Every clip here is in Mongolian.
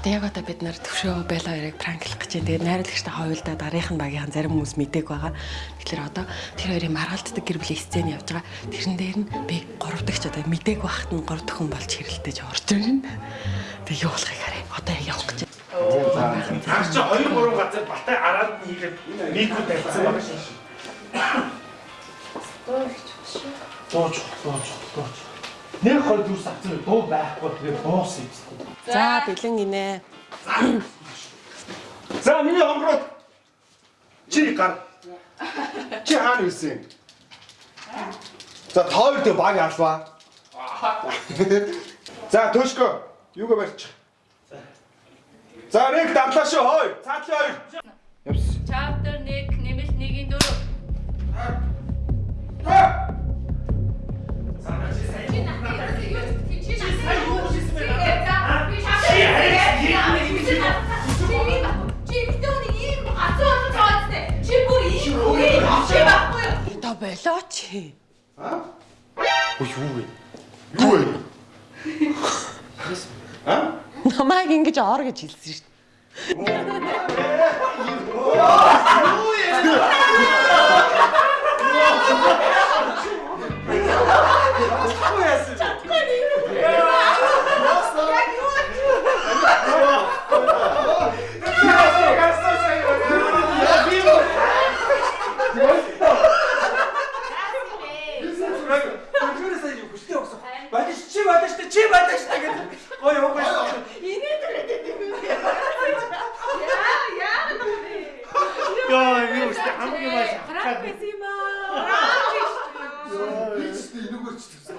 одоо яг одоо бид нар төвшөө байлаа яриг пранклах гэж байна. Тэгээд найруулагчтай хавьлда дараагийн багийн зарим хүмүүс мэдээг байгаа. Тэгэхээр одоо тэр хоёрын маргалддаг гэр бүлийн сцен явж байгаа. Тэрэн дээр нь би гурав дахь ч одоо мэдээг багт нь гурав дахь хүн болж хэрэлдэж орж ирнэ. Тэгээ юу болохыг харъя. Одоо явах гэж. Ах чи 2 3 газар батай араад нь хийгээд микро тавьсан байгаа шин. Дууч, дууч, дууч. Нэг хоёр дүүс авсан дуу байхгүй тэгээ дуус юм. За бэлэн гинэ. За миний хонгороо чи гар. Чи хаана ирсэн? За тойр дэ баг алва. За төшгөө юугаа барьчих. За нэг давлаа шүү хой. Цаатлын хоёр. Болооч. Аа? Ой юу вэ? Юу вэ? Аа? Намайг ингэж ор гэж хэлсэн шүү дээ. Бадиш гэдэг. Ой ой ой. Яа, юу ч хамгийн маш хатгаад. Би ч тийм нүгэр ч тийм. Чи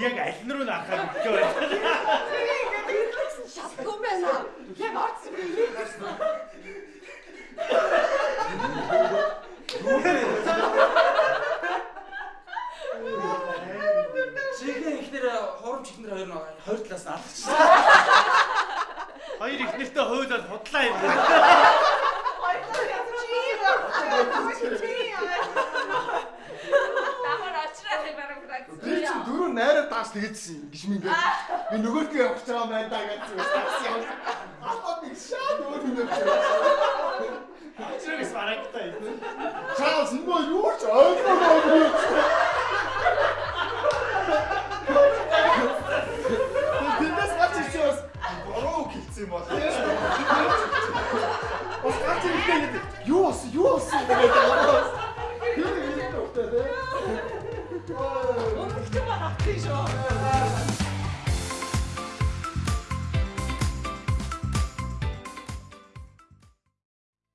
Яг аль нь руу нарахад өгч байна. Шатгүй байна. Яг орцсон би. Чигээр ихнэр хоромч ихнэр хоёр нь хоёр талаас нь алгачихсан. Хоёр их нэртэй хуйлаад худлаа юм. цаас тэгээдсэн гэж минь ингээд би нөгөөдөө явах гэж байгаа юм даа гэсэн үг цаас явах. Ахаа би шаа нөгөө юм явах. Ачрагс барагтай. Чаас нөгөө юу ч ойлгохгүй. Биднес гарч ирчихээс бороо гэлцсэн юм байна. Ос гарч ирчихээд юу ус юу ус гэдэг юм байна. Тэр юм дөхтэй. Оо ¡Piso!